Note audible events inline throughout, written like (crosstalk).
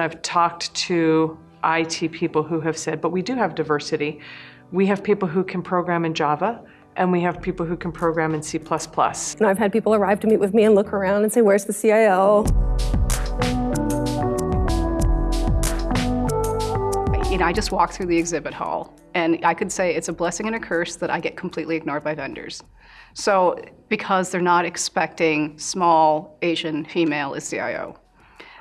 I've talked to IT people who have said, but we do have diversity. We have people who can program in Java, and we have people who can program in C++. And I've had people arrive to meet with me and look around and say, where's the CIO? You know, I just walked through the exhibit hall, and I could say it's a blessing and a curse that I get completely ignored by vendors. So, because they're not expecting small Asian female as CIO.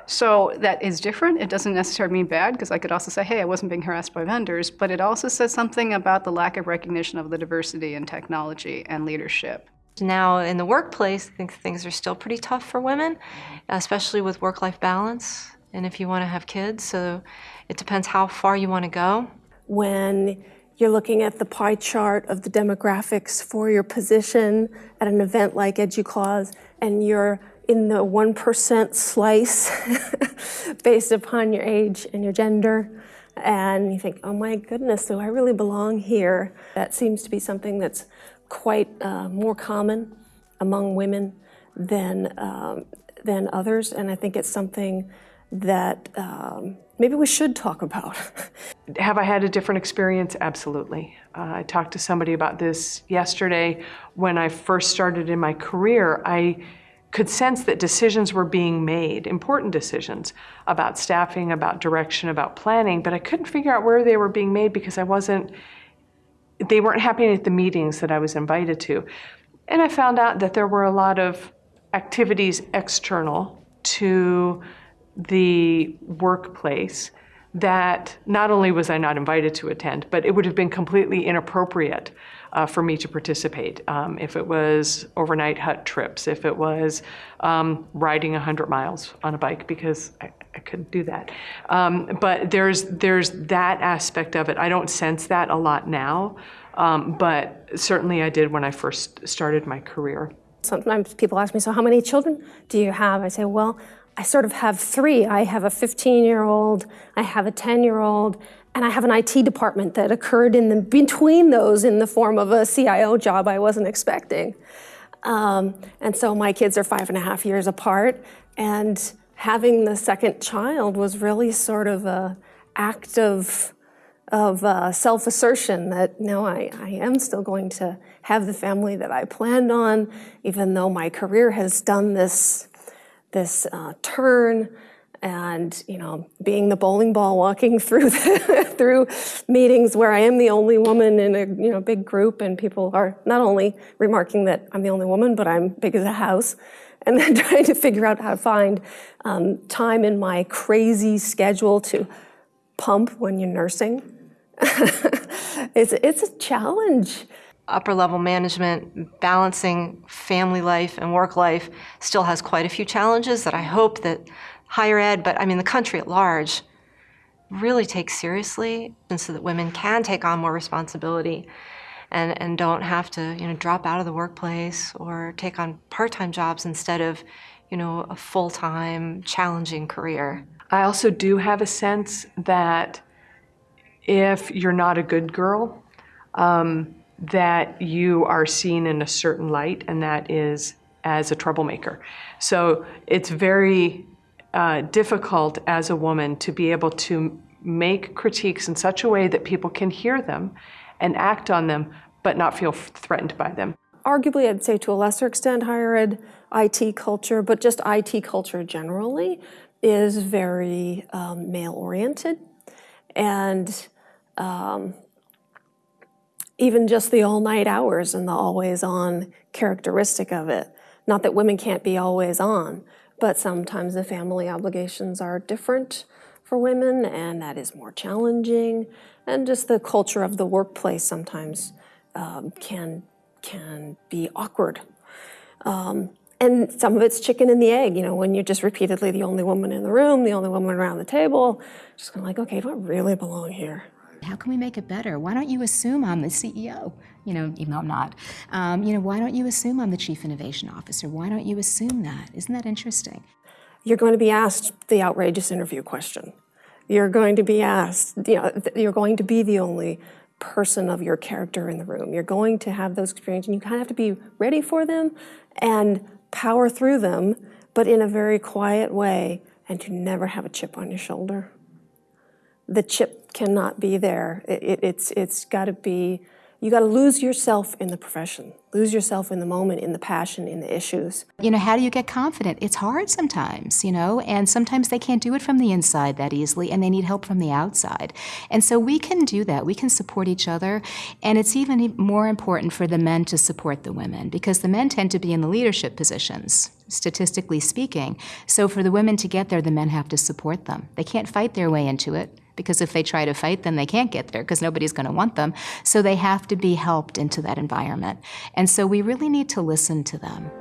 So that is different. It doesn't necessarily mean bad, because I could also say, hey, I wasn't being harassed by vendors, but it also says something about the lack of recognition of the diversity in technology and leadership. Now in the workplace, I think things are still pretty tough for women, especially with work-life balance and if you want to have kids. So it depends how far you want to go. When you're looking at the pie chart of the demographics for your position at an event like EDUCAUSE, and you're in the 1% slice (laughs) based upon your age and your gender. And you think, oh my goodness, do I really belong here? That seems to be something that's quite uh, more common among women than, um, than others. And I think it's something that um, maybe we should talk about. (laughs) Have I had a different experience? Absolutely. Uh, I talked to somebody about this yesterday. When I first started in my career, I could sense that decisions were being made, important decisions about staffing, about direction, about planning, but I couldn't figure out where they were being made because I wasn't, they weren't happening at the meetings that I was invited to. And I found out that there were a lot of activities external to the workplace that not only was I not invited to attend, but it would have been completely inappropriate uh, for me to participate. Um, if it was overnight hut trips, if it was um, riding 100 miles on a bike, because I, I couldn't do that. Um, but there's, there's that aspect of it. I don't sense that a lot now, um, but certainly I did when I first started my career. Sometimes people ask me, so how many children do you have? I say, well, I sort of have three. I have a 15-year-old, I have a 10-year-old, and I have an IT department that occurred in the, between those in the form of a CIO job I wasn't expecting. Um, and so my kids are five and a half years apart, and having the second child was really sort of a act of, of uh, self-assertion that no, I, I am still going to have the family that I planned on, even though my career has done this, this uh, turn and you know being the bowling ball walking (laughs) through the, through meetings where I am the only woman in a you know big group and people are not only remarking that I'm the only woman but I'm big as a house (laughs) and then (laughs) trying to figure out how to find um, time in my crazy schedule to pump when you're nursing. It's it's a challenge upper level management balancing family life and work life still has quite a few challenges that I hope that higher ed, but I mean the country at large, really takes seriously and so that women can take on more responsibility and, and don't have to you know, drop out of the workplace or take on part-time jobs instead of you know, a full-time, challenging career. I also do have a sense that if you're not a good girl, um, that you are seen in a certain light, and that is as a troublemaker. So it's very uh, difficult as a woman to be able to make critiques in such a way that people can hear them and act on them, but not feel threatened by them. Arguably, I'd say to a lesser extent, higher ed IT culture, but just IT culture generally, is very um, male-oriented. And um, even just the all-night hours and the always-on characteristic of it. Not that women can't be always on, but sometimes the family obligations are different for women and that is more challenging. And just the culture of the workplace sometimes um, can, can be awkward. Um, and some of it's chicken and the egg, you know, when you're just repeatedly the only woman in the room, the only woman around the table, just kind of like, okay, do I really belong here? How can we make it better? Why don't you assume I'm the CEO? You know, even though I'm not. Um, you know, why don't you assume I'm the Chief Innovation Officer? Why don't you assume that? Isn't that interesting? You're going to be asked the outrageous interview question. You're going to be asked, you know, you're going to be the only person of your character in the room. You're going to have those experiences and you kind of have to be ready for them and power through them, but in a very quiet way and to never have a chip on your shoulder. The chip cannot be there. It, it, it's it's got to be. You got to lose yourself in the profession, lose yourself in the moment, in the passion, in the issues. You know, how do you get confident? It's hard sometimes, you know, and sometimes they can't do it from the inside that easily and they need help from the outside. And so we can do that. We can support each other. And it's even more important for the men to support the women because the men tend to be in the leadership positions, statistically speaking. So for the women to get there, the men have to support them. They can't fight their way into it because if they try to fight then they can't get there because nobody's going to want them. So they have to be helped into that environment. And so we really need to listen to them.